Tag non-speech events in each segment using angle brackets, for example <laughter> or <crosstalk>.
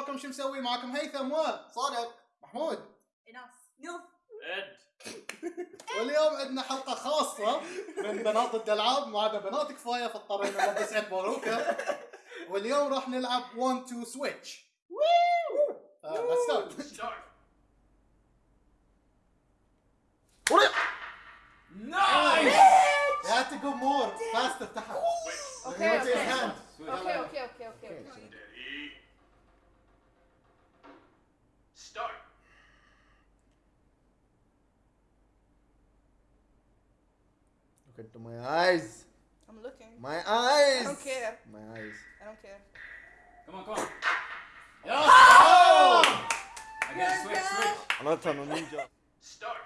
اخباركم شو مسوي معكم هيثم و صادق. محمود. إيناس. إد. <laughs> واليوم عندنا حلقة خاصة من بنات الالعاب ما عدا بنات كفايه فاضطرينا نلبس عيد باروكه واليوم راح نلعب 1 2 سويتش بس ستارت Look my eyes. I'm looking My eyes. I don't care My eyes. I don't care come on come on Oh! again switch switch Another no ninja. start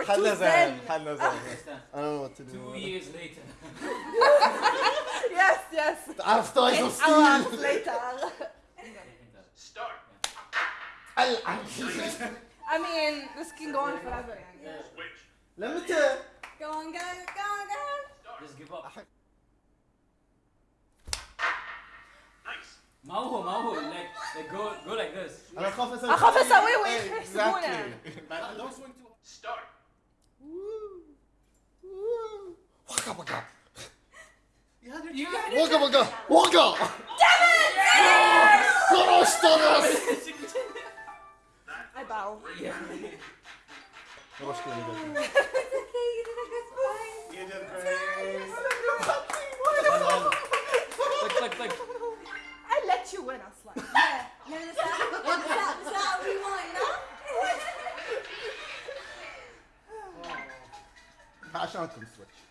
We're too حنا zen! زين حنا زين. stand I don't know what to do. two years later <laughs> Yes, yes! عرفت ايش Eight of hours steel. later! start I mean, this can go on forever يعني. switch لمتى؟ Go on, go on, go on, go on! just give up nice ما هو ما هو like like go go like this انا اخاف اسوي أخاف أسويه إيه، ويحسبونه. exactly. But don't swing too start You got waka waka waka! Damn it! 殺したです I bow. Yeah. よろしくお願いします。You did great. Click, click. I let you win us like. Yeah. No, that's not, that's not, what we want, you know? Passion can switch.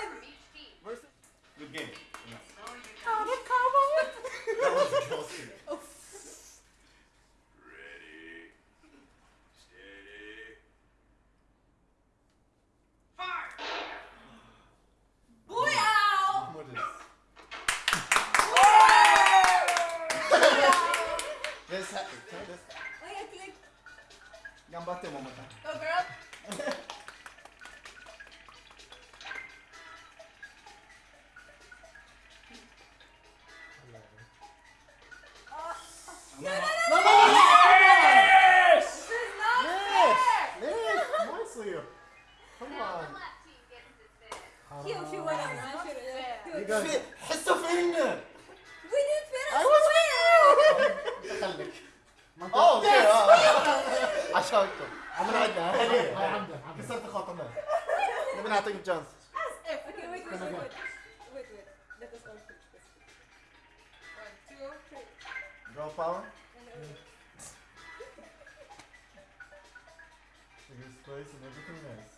flower? Yeah. Look at his face and everything else.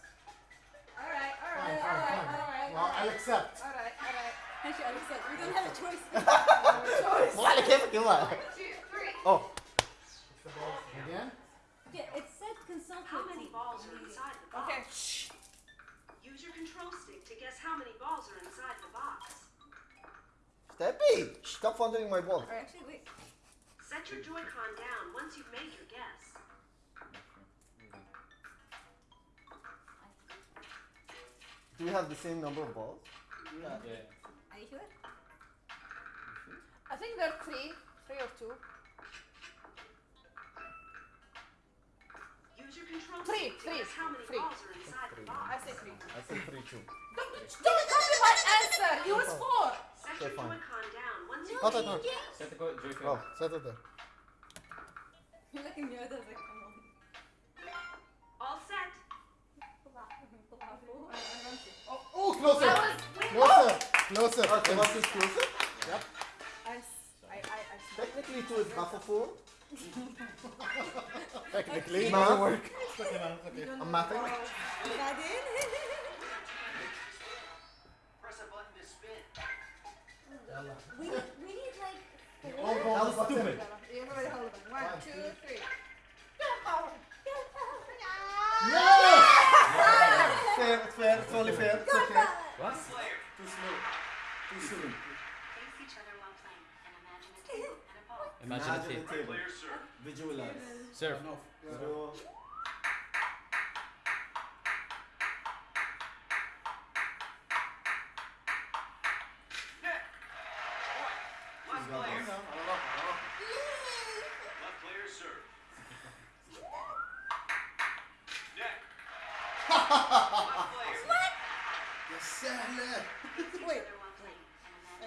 Alright, alright, alright, alright. Well, I'll accept. Alright, alright. Actually, I'll accept. We don't have a choice. <laughs> choice. One, two, three. Oh. It's the ball. Again? Yeah, it said consult How many balls are inside the box? Okay. Shh. Use your control stick to guess how many balls are inside the box. Steppy! Stop wandering my ball. Or actually, wait. Set your Joy-Con down once you've made your guess. Do we have the same number of balls? yeah Are you sure? I think there are three. Three or two. Use your control Three, stick three, how many three. balls are inside the box. I say three. I say three two. Don't, don't copy my answer! It was four! Set Okay, your fine. Joy-Con down once you've Hold made on, your hold guess. set the go- joystick Oh, set it there. <laughs> You're looking like, come on. All set. Oh, closer. I was Closer. Closer. Okay, what's this closer? Yep. technically two is half of four. Technically, it Math. <laughs> doesn't work. <laughs> It's okay, man, okay. I'm mathing. We need we need like All That was stupid. Everybody hold on. One, One, two, three. Fair, it's fair, it's only fair. It's okay. What? Player. Too slow. Too soon. Face each other while playing and imagine a table and a ball. Imagine a Imagine team. the table. Player serve. Visualize. Surf. Enough. Yeah. So,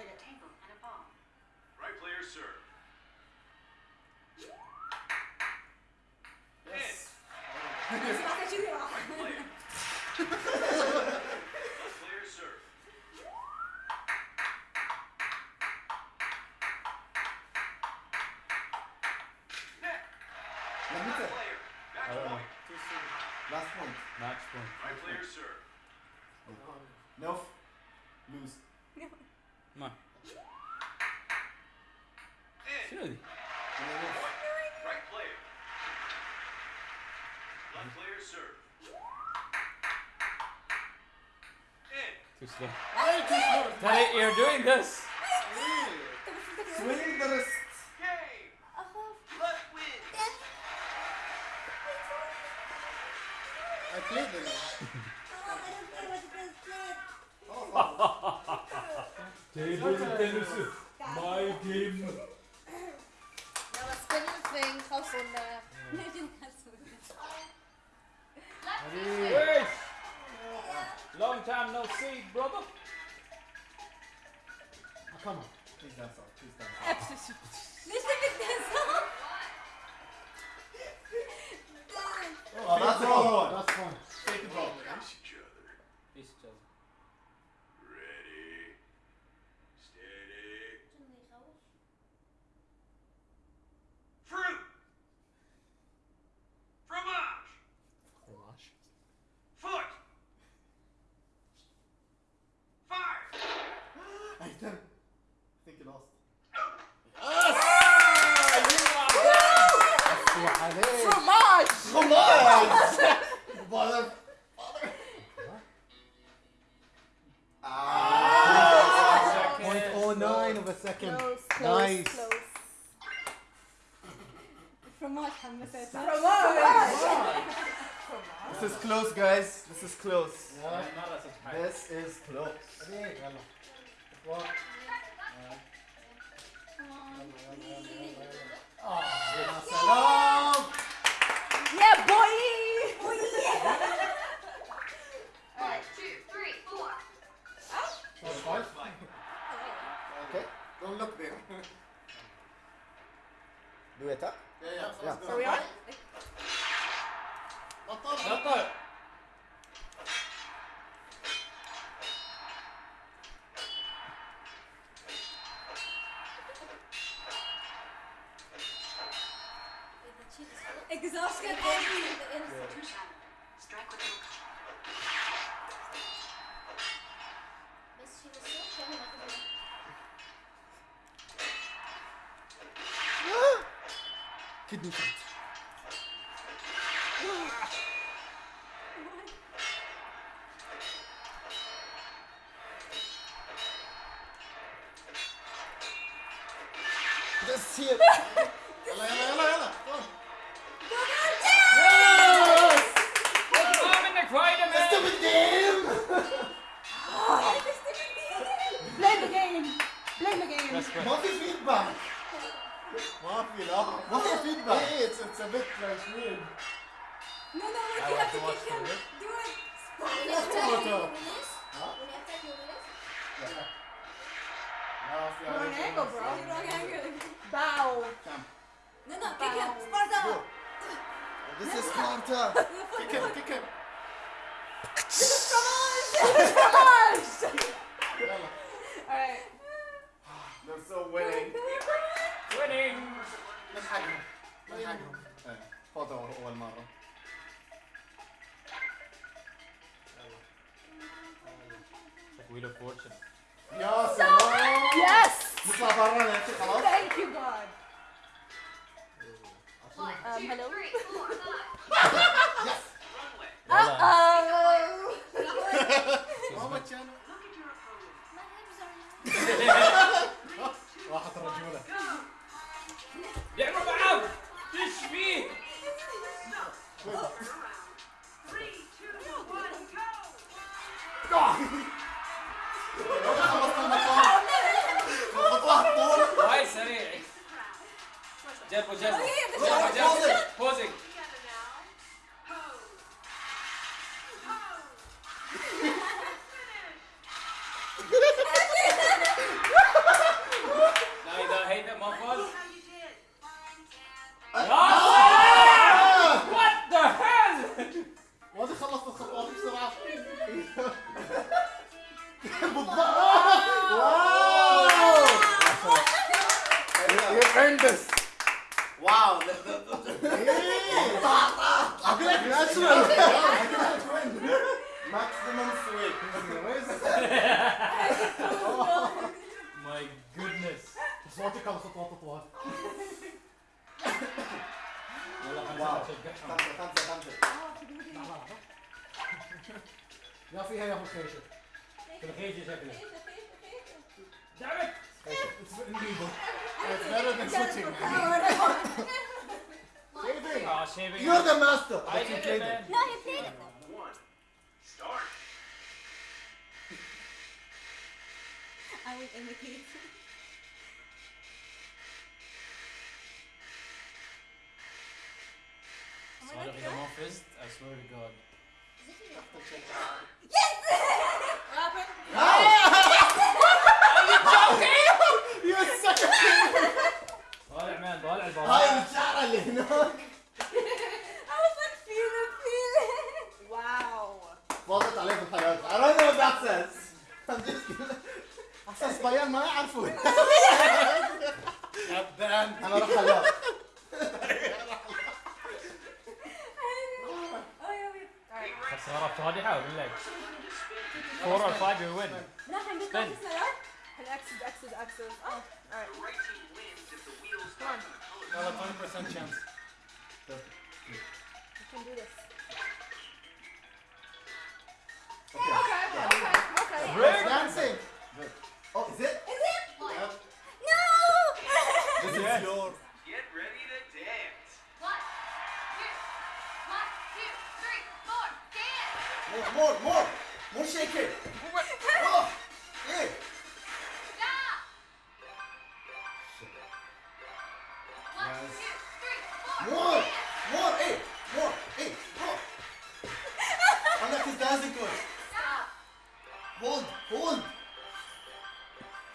a table and a ball. Right player serve. In. Yes. <laughs> <laughs> Player serve. Too slow. Why too slow? That you're doing this. Swinging the wrist. I played. My game. Now let's spin your thing, Hustle. Long time no see, brother. Oh, come on. Please dance off. Please dance off. Listen dance off. Oh, that's fun. That's fun. <laughs> I think you lost. Fromage! Fromage! Ah! 0.09 of a second. Close, close, nice. Close. Fromage, Fromage. Fromage. This is close, guys. This is close. Yeah. This is close. Walk. Alright. Oh, yeah, boy! Oh, yeah! Alright, two, three, four. Oh? Four, five. Okay, don't look there. <laughs> Do it up? Huh? Yeah, yeah. yeah. Are we on? Not up! Not up! Kidney Nice win. No, no, look, I you have to watch kick him. It. Do it. Spanish. Yes, Spanish. Huh? Yeah. No, Wrong angle, bro. Wrong angle. Bow. Come. No, no, kick Bow. him. Sparta. Go. This is Sparta. <laughs> kick him, kick him. Alright. They're still winning. winning! Let's hang on. Let's hang on. ايه فوزوا اول مره Like Wheel of Fortune. يا سلام Yes! نطلع برا نمشي خلاص Thank you, God. <laughs> One, Um, two, hello? three, four, five. يس Runway. Yalla. Oh! <laughs> maximum maximum sweep. My goodness. صوتك على خطوات اطوال. يلا خمسة ما تشجعهم. خمسة خمسة خمسة. يا فيها يا ابو خيشة. الخيشة شكلها. Damn it! It's, it's illegal. It's better than switching. Oh, shaving. You're the master I but you did played it, it man. No, you played it. One. Start. I will imitate. صالح اذا ما فزت I swear to God. You sucker! طالع مان طالع هاي البراءة. الشعر اللي هناك ضحكت عليه في الحلقات أنا ما بدي احساس احساس بيان ما يعرفوا غبان أنا رح حلاق خسارة فادحة بالله فور اور فايف يو وين لا حنقول الاكسد اكسد اكسد Well, 100% chance. You can do this. Now's it good. Stop. Hold, hold.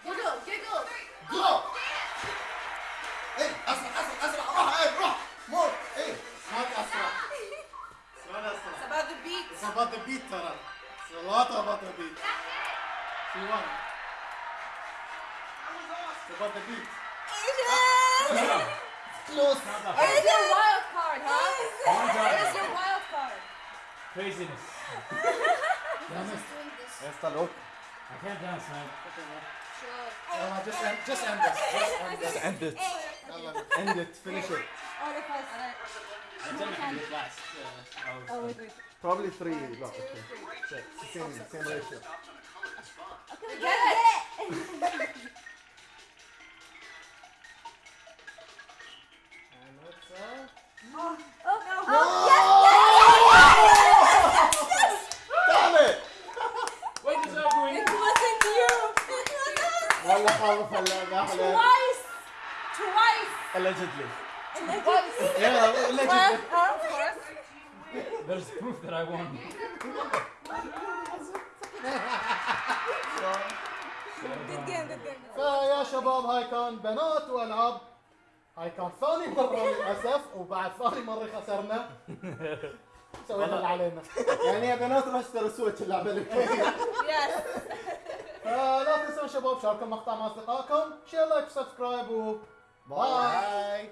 Giggle, giggle. Go. Hey, asra, asra, asra. Roh, hey, roh. More. Hey, it's not asra. It's not asra. It's about the beat. It's about the beat, Tara. It's a lot about the beat. That's it. She won. It's about the beat. Ocean! <laughs> Close. It is your wild card, huh? Oh it is your wild card. Craziness. Damn it. Está loco. I can't dance, man. Sure. No, just, end, just end this. Just end this. End it. end it. Finish it. All of us. I didn't end it last. Probably three. One, two, three. Six. Same, same ratio. فيا شباب هاي كان بنات وألعاب. هاي كان ثاني مرة للأسف وبعد ثاني مرة خسرنا. <laughs> سوينا اللي علينا. <laughs> يعني يا بنات ما اشتروا سويتش اللي Yes. <laughs> فلا تنسون شباب شاركوا المقطع مع أصدقائكم. شير لايك وسبسكرايب و باي